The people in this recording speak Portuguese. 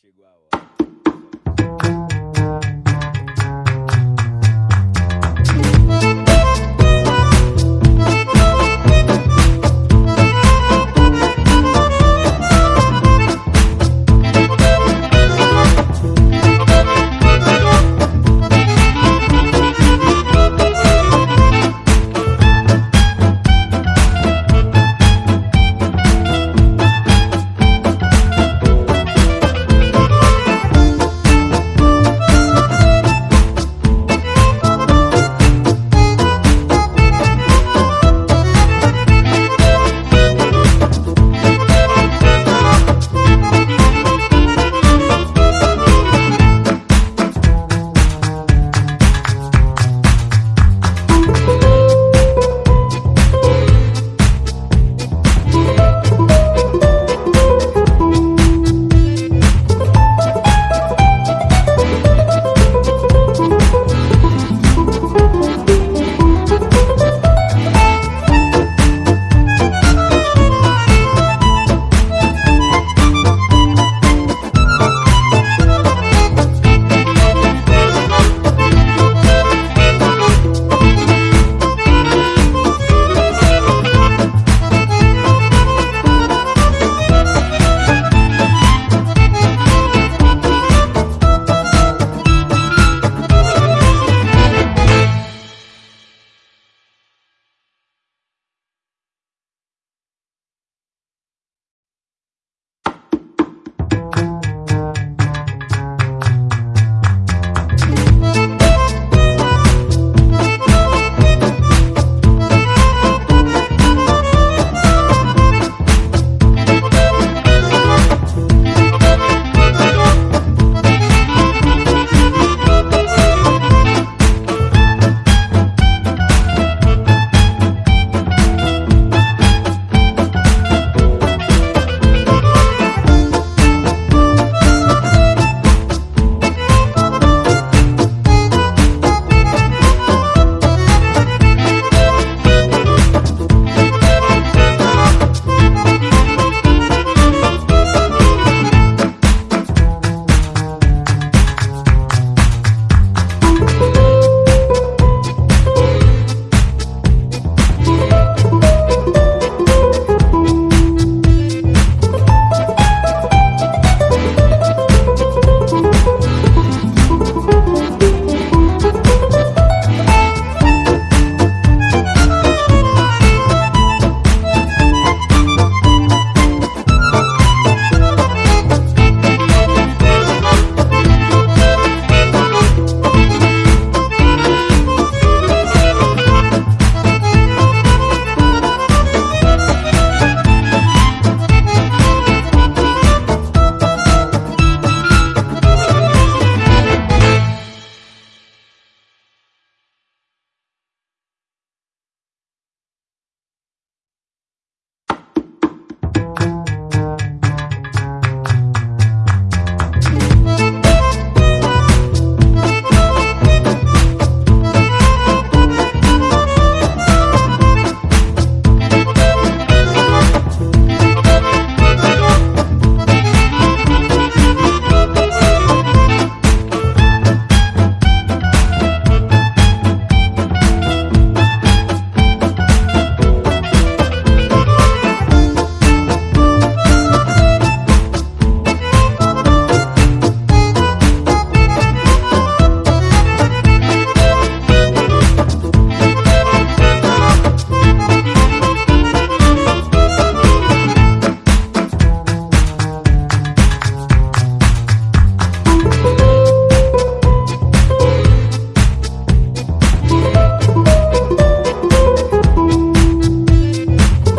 Chegou a hora.